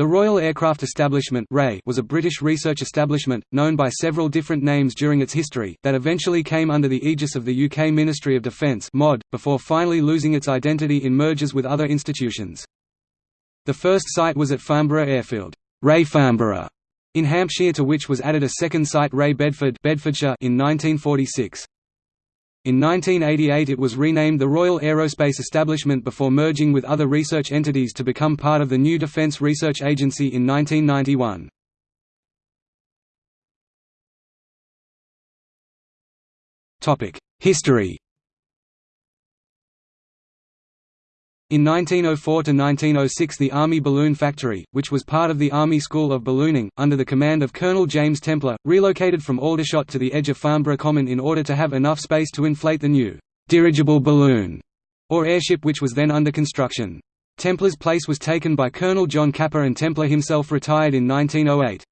The Royal Aircraft Establishment was a British research establishment, known by several different names during its history, that eventually came under the aegis of the UK Ministry of Defence before finally losing its identity in mergers with other institutions. The first site was at Farnborough Airfield Ray Farnborough, in Hampshire to which was added a second site Ray Bedford Bedfordshire in 1946. In 1988 it was renamed the Royal Aerospace Establishment before merging with other research entities to become part of the new Defence Research Agency in 1991. History In 1904–1906 the Army Balloon Factory, which was part of the Army School of Ballooning, under the command of Colonel James Templer, relocated from Aldershot to the edge of Farnborough Common in order to have enough space to inflate the new «dirigible balloon» or airship which was then under construction. Templer's place was taken by Colonel John Capper and Templer himself retired in 1908.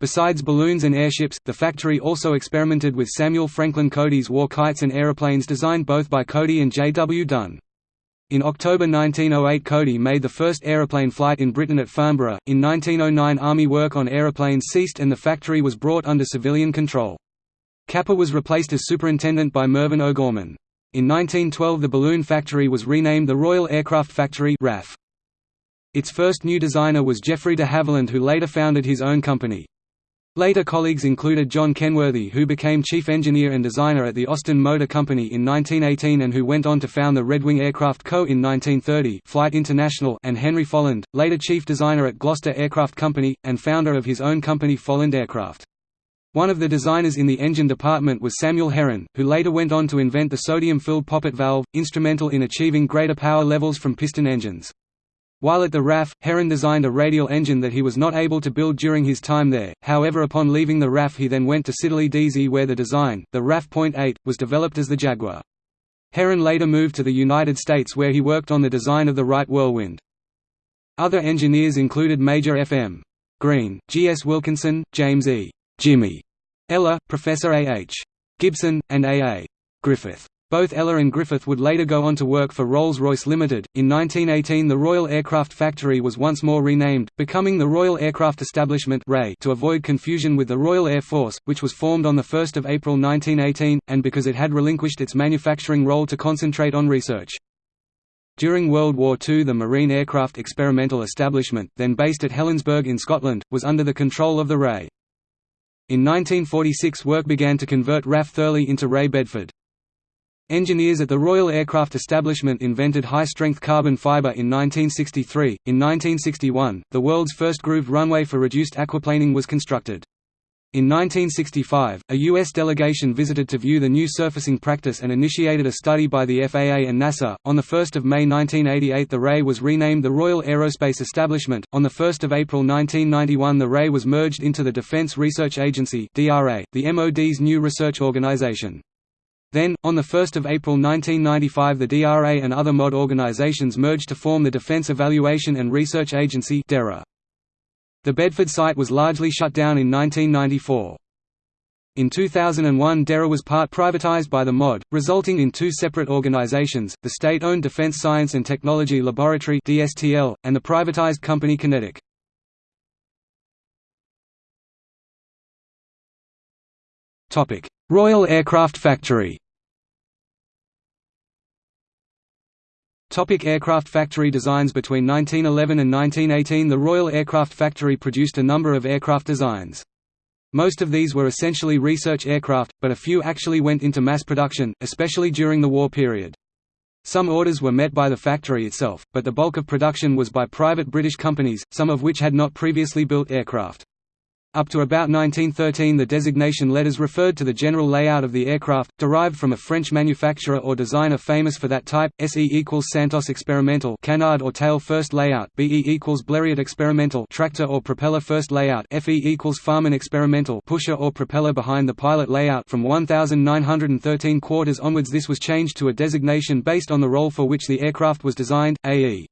Besides balloons and airships, the factory also experimented with Samuel Franklin Cody's war kites and aeroplanes designed both by Cody and J. W. Dunne. In October 1908 Cody made the first aeroplane flight in Britain at Farnborough. In 1909 Army work on aeroplanes ceased and the factory was brought under civilian control. Capper was replaced as superintendent by Mervyn O'Gorman. In 1912 the balloon factory was renamed the Royal Aircraft Factory RAF. Its first new designer was Geoffrey de Havilland who later founded his own company. Later colleagues included John Kenworthy who became chief engineer and designer at the Austin Motor Company in 1918 and who went on to found the Redwing Aircraft Co. in 1930 Flight International and Henry Folland, later chief designer at Gloster Aircraft Company, and founder of his own company Folland Aircraft. One of the designers in the engine department was Samuel Heron, who later went on to invent the sodium-filled poppet valve, instrumental in achieving greater power levels from piston engines. While at the RAF, Heron designed a radial engine that he was not able to build during his time there, however upon leaving the RAF he then went to Siddeley-Deasy where the design, the RAF .8, was developed as the Jaguar. Heron later moved to the United States where he worked on the design of the Wright Whirlwind. Other engineers included Major F. M. Green, G. S. Wilkinson, James E. Jimmy Ellor, Professor A. H. Gibson, and A. A. Griffith. Both Ellor and Griffith would later go on to work for Rolls-Royce Limited. In 1918 the Royal Aircraft Factory was once more renamed, becoming the Royal Aircraft Establishment to avoid confusion with the Royal Air Force, which was formed on 1 April 1918, and because it had relinquished its manufacturing role to concentrate on research. During World War II the Marine Aircraft Experimental Establishment, then based at Helensburgh in Scotland, was under the control of the RAE. In 1946 work began to convert RAF Thurleigh into RAE Bedford. Engineers at the Royal Aircraft Establishment invented high-strength carbon fibre in 1963. In 1961, the world's first grooved runway for reduced aquaplaning was constructed. In 1965, a U.S. delegation visited to view the new surfacing practice and initiated a study by the FAA and NASA. On 1 May 1988 the RAE was renamed the Royal Aerospace Establishment. On 1 April 1991 the RAE was merged into the Defense Research Agency the MOD's new research organization. Then, on 1 April 1995 the DRA and other MOD organizations merged to form the Defense Evaluation and Research Agency The Bedford site was largely shut down in 1994. In 2001 DERA was part privatized by the MOD, resulting in two separate organizations, the state-owned Defense Science and Technology Laboratory and the privatized company QinetiQ. Royal Aircraft Factory Topic aircraft factory designs Between 1911 and 1918 the Royal Aircraft Factory produced a number of aircraft designs. Most of these were essentially research aircraft, but a few actually went into mass production, especially during the war period. Some orders were met by the factory itself, but the bulk of production was by private British companies, some of which had not previously built aircraft. Up to about 1913 the designation letters referred to the general layout of the aircraft, derived from a French manufacturer or designer famous for that type, SE equals Santos Experimental canard or tail first layout, BE equals Blériot Experimental tractor or propeller first layout, FE equals Farman Experimental pusher or propeller behind the pilot layout from 1913 quarters onwards this was changed to a designation based on the role for which the aircraft was designed, AE.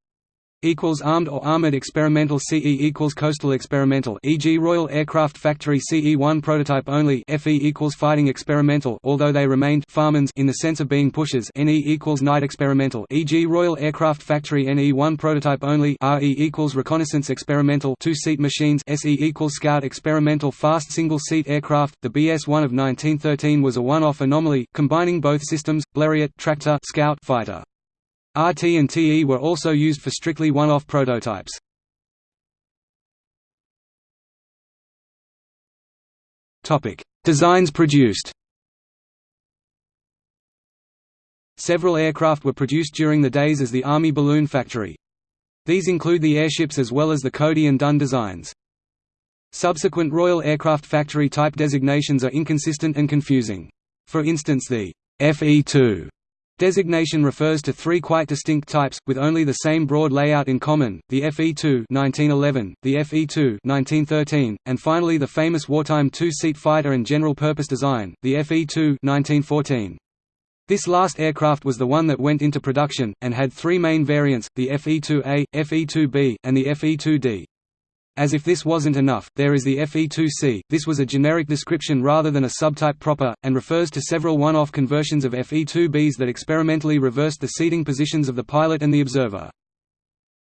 Equals armed or armored experimental CE equals coastal experimental e.g. Royal Aircraft Factory CE1 prototype only FE equals fighting experimental although they remained farmans in the sense of being pushers NE equals night experimental e.g. Royal Aircraft Factory NE1 prototype only RE equals reconnaissance experimental two-seat machines SE equals scout experimental fast single-seat aircraft the BS-1 of 1913 was a one-off anomaly combining both systems Blériot tractor scout fighter RT and TE were also used for strictly one-off prototypes. Designs produced. Several aircraft were produced during the days as the Army Balloon Factory. These include the airships as well as the Cody and Dunne designs. Subsequent Royal Aircraft Factory type designations are inconsistent and confusing. For instance the FE2 Designation refers to three quite distinct types, with only the same broad layout in common, the FE-2 1911, the FE-2 1913, and finally the famous wartime two-seat fighter and general-purpose design, the FE-2 1914. This last aircraft was the one that went into production, and had three main variants, the FE-2A, FE-2B, and the FE-2D. As if this wasn't enough, there is the FE2C, this was a generic description rather than a subtype proper, and refers to several one-off conversions of FE2Bs that experimentally reversed the seating positions of the pilot and the observer.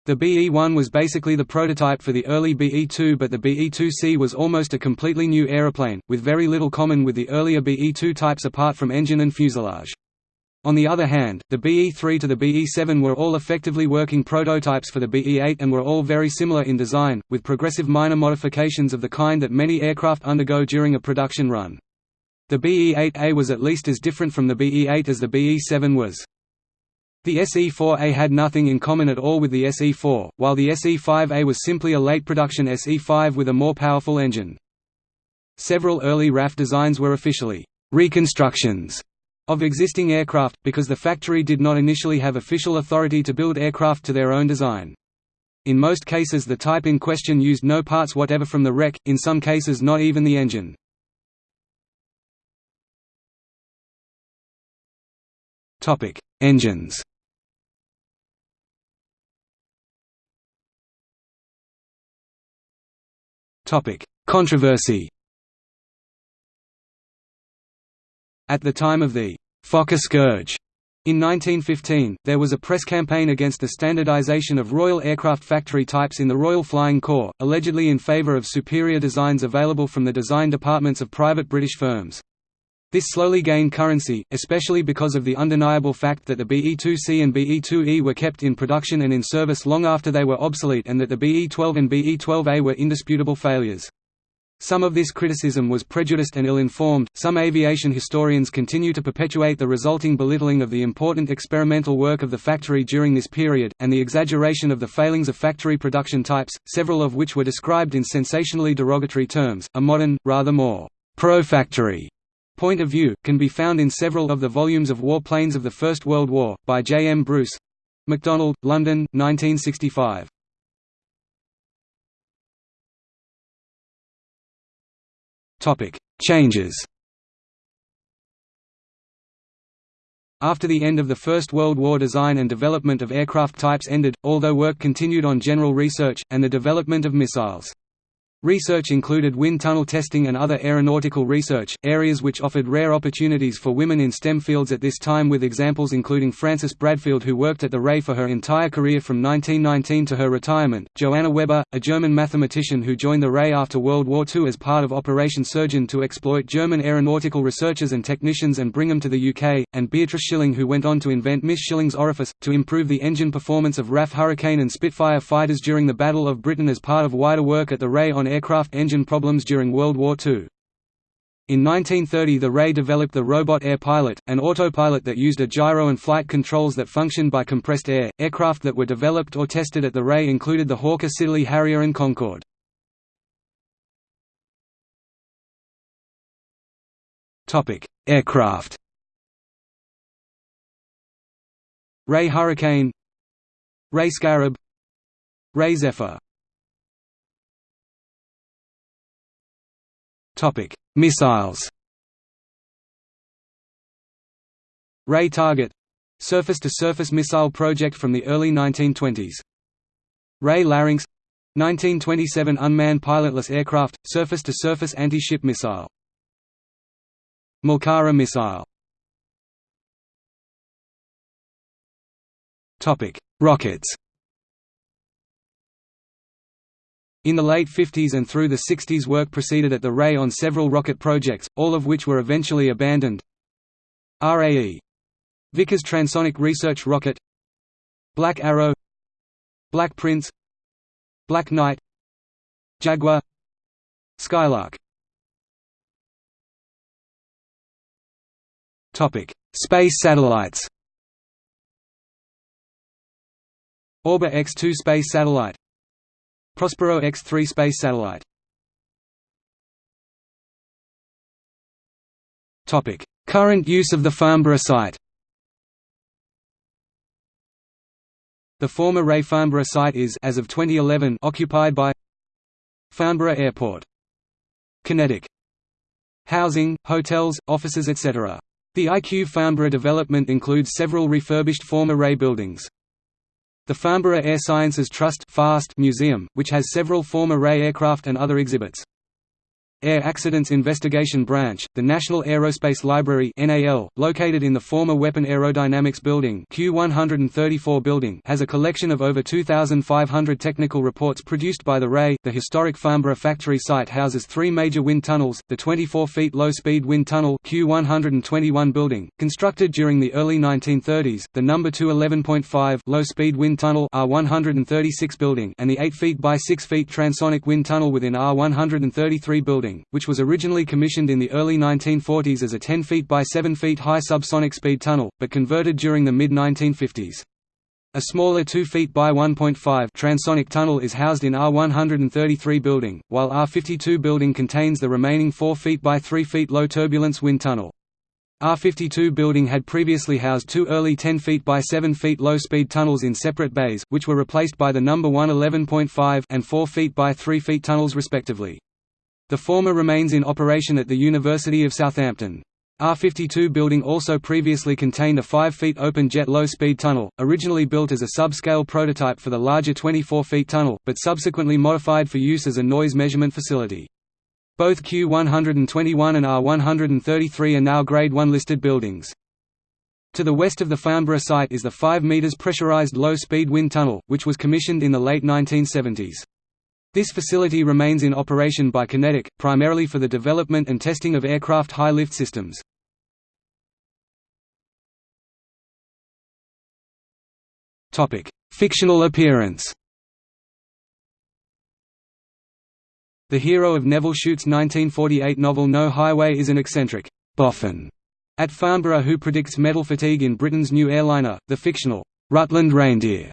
The BE-1 was basically the prototype for the early BE-2 but the BE-2C was almost a completely new aeroplane, with very little common with the earlier BE-2 types apart from engine and fuselage. On the other hand, the BE-3 to the BE-7 were all effectively working prototypes for the BE-8 and were all very similar in design, with progressive minor modifications of the kind that many aircraft undergo during a production run. The BE-8A was at least as different from the BE-8 as the BE-7 was. The SE-4A had nothing in common at all with the SE-4, while the SE-5A was simply a late production SE-5 with a more powerful engine. Several early RAF designs were officially reconstructions of existing aircraft, because the factory did not initially have official authority to build aircraft to their own design. In most cases the type in question used no parts whatever from the wreck, in some cases not even the engine. Engines Controversy At the time of the Fokker scourge in 1915, there was a press campaign against the standardization of Royal Aircraft Factory types in the Royal Flying Corps, allegedly in favour of superior designs available from the design departments of private British firms. This slowly gained currency, especially because of the undeniable fact that the BE-2C and BE-2E were kept in production and in service long after they were obsolete and that the BE-12 and BE-12A were indisputable failures. Some of this criticism was prejudiced and ill-informed. Some aviation historians continue to perpetuate the resulting belittling of the important experimental work of the factory during this period, and the exaggeration of the failings of factory production types, several of which were described in sensationally derogatory terms. A modern, rather more pro-factory point of view, can be found in several of the volumes of War Planes of the First World War, by J. M. Bruce. MacDonald, London, 1965. Topic: Changes. After the end of the First World War design and development of aircraft types ended, although work continued on general research, and the development of missiles. Research included wind tunnel testing and other aeronautical research, areas which offered rare opportunities for women in STEM fields at this time with examples including Frances Bradfield who worked at the RAE for her entire career from 1919 to her retirement, Johanna Weber, a German mathematician who joined the RAE after World War II as part of Operation Surgeon to exploit German aeronautical researchers and technicians and bring them to the UK, and Beatrice Shilling who went on to invent Miss Shilling's orifice, to improve the engine performance of RAF Hurricane and Spitfire fighters during the Battle of Britain as part of wider work at the RAE on aircraft engine problems during World War II. In 1930 the RAE developed the Robot Air Pilot, an autopilot that used a gyro and flight controls that functioned by compressed air. Aircraft that were developed or tested at the RAE included the Hawker Siddeley Harrier and Concorde. Aircraft Ray Hurricane Ray Scarab Ray Zephyr Topic: Missiles. Ray Target surface-to-surface missile project from the early 1920s. Ray Larynx 1927 unmanned pilotless aircraft, surface-to-surface anti-ship missile. Malkara missile Rockets In the late 50s and through the 60s work proceeded at the RAE on several rocket projects, all of which were eventually abandoned. RAE. Vickers Transonic Research Rocket Black Arrow Black Prince Black Knight Jaguar Skylark Space satellites. Orba X-2 space satellite. Prospero X-3 space satellite. Current use of the Farnborough site. The former Ray Farnborough site is as of 2011 occupied by Farnborough Airport. QinetiQ. Housing, hotels, offices etc. The IQ Farnborough development includes several refurbished former Ray buildings. The Farnborough Air Sciences Trust FAST Museum, which has several former Ray aircraft and other exhibits. Air Accidents Investigation Branch, the National Aerospace Library (NAL), located in the former Weapon Aerodynamics Building (Q134 building), has a collection of over 2,500 technical reports produced by the RAE. The historic Farnborough factory site houses three major wind tunnels: the 24 feet low-speed wind tunnel (Q121 building), constructed during the early 1930s; the number 2 11.5 low-speed wind tunnel R136 building, and the 8 feet by 6 feet transonic wind tunnel within R133 building building, which was originally commissioned in the early 1940s as a 10 feet by 7 feet high subsonic speed tunnel, but converted during the mid-1950s. A smaller 2 feet by 1.5 transonic tunnel is housed in R133 building, while R52 building contains the remaining 4 feet by 3 feet low turbulence wind tunnel. R52 building had previously housed two early 10 feet by 7 feet low-speed tunnels in separate bays, which were replaced by the number 1 11.5 and 4 feet by 3 feet tunnels respectively. The former remains in operation at the University of Southampton. R52 building also previously contained a 5 feet open jet low-speed tunnel, originally built as a sub-scale prototype for the larger 24 feet tunnel, but subsequently modified for use as a noise measurement facility. Both Q121 and R133 are now Grade 1 listed buildings. To the west of the Farnborough site is the 5 metres pressurised low-speed wind tunnel, which was commissioned in the late 1970s. This facility remains in operation by QinetiQ, primarily for the development and testing of aircraft high-lift systems. Fictional appearance The hero of Nevil Shute's 1948 novel No Highway is an eccentric boffin at Farnborough who predicts metal fatigue in Britain's new airliner, the fictional Rutland Reindeer.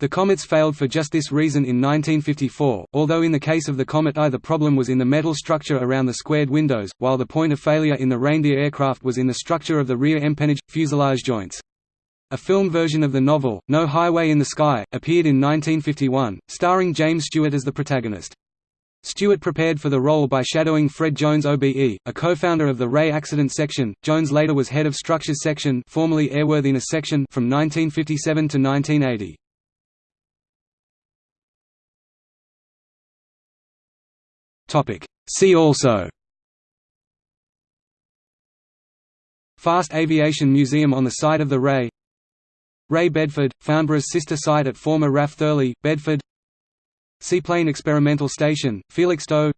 The comets failed for just this reason in 1954, although in the case of the Comet I the problem was in the metal structure around the squared windows, while the point of failure in the Reindeer aircraft was in the structure of the rear empennage, fuselage joints. A film version of the novel, No Highway in the Sky, appeared in 1951, starring James Stewart as the protagonist. Stewart prepared for the role by shadowing Fred Jones OBE, a co-founder of the Ray Accident Section. Jones later was head of Structures Section, formerly Airworthiness Section, from 1957 to 1980. Topic. See also. Fast Aviation Museum on the site of the Ray. Ray Bedford, Farnborough's sister site at former RAF Thurleigh, Bedford. Seaplane Experimental Station, Felixstowe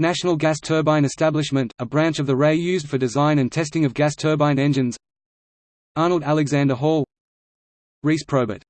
National Gas Turbine Establishment, a branch of the Ray used for design and testing of gas turbine engines. Arnold Alexander Hall. Reese Probert